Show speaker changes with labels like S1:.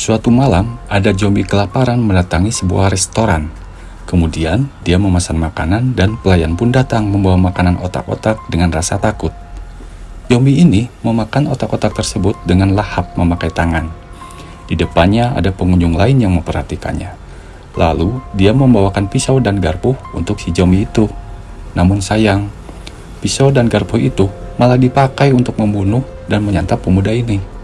S1: Suatu malam, ada zombie kelaparan mendatangi sebuah restoran. Kemudian, dia memesan makanan dan pelayan pun datang membawa makanan otak-otak dengan rasa takut. Zombie ini memakan otak-otak tersebut dengan lahap memakai tangan. Di depannya ada pengunjung lain yang memperhatikannya. Lalu, dia membawakan pisau dan garpu untuk si zombie itu. Namun sayang, pisau dan garpu itu malah dipakai untuk membunuh dan menyantap pemuda ini.